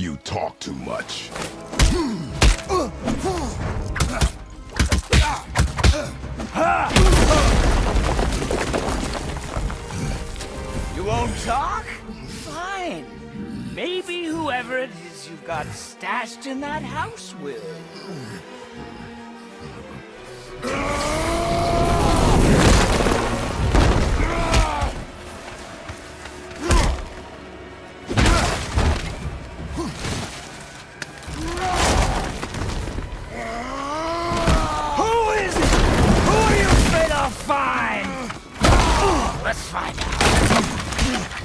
You talk too much. You won't talk? Fine. Maybe whoever it is you've got stashed in that house will. Let's find out.